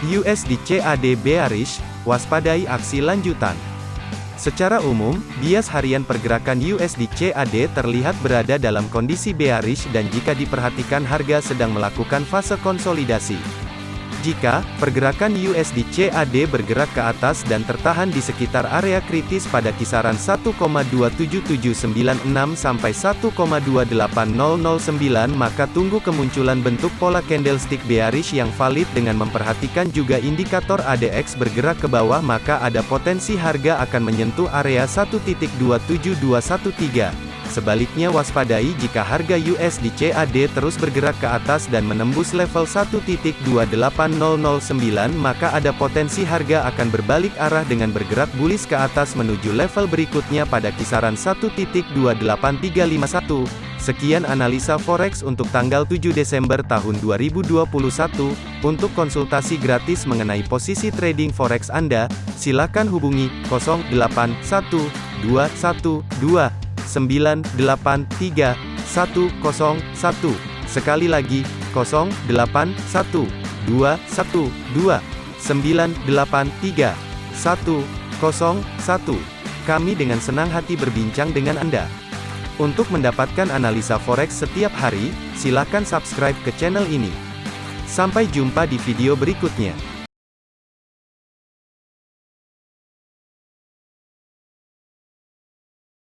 USD CAD bearish, waspadai aksi lanjutan. Secara umum, bias harian pergerakan USD CAD terlihat berada dalam kondisi bearish dan jika diperhatikan harga sedang melakukan fase konsolidasi. Jika pergerakan USD CAD bergerak ke atas dan tertahan di sekitar area kritis pada kisaran 1,27796 sampai 1,28009 maka tunggu kemunculan bentuk pola candlestick bearish yang valid dengan memperhatikan juga indikator ADX bergerak ke bawah maka ada potensi harga akan menyentuh area 1.27213. Sebaliknya waspadai jika harga USD CAD terus bergerak ke atas dan menembus level 1.28009 maka ada potensi harga akan berbalik arah dengan bergerak bullish ke atas menuju level berikutnya pada kisaran 1.28351. Sekian analisa forex untuk tanggal 7 Desember tahun 2021. Untuk konsultasi gratis mengenai posisi trading forex Anda, silakan hubungi 081212 983 101. Sekali lagi, 081 212 983 101. Kami dengan senang hati berbincang dengan Anda. Untuk mendapatkan analisa forex setiap hari, silakan subscribe ke channel ini. Sampai jumpa di video berikutnya.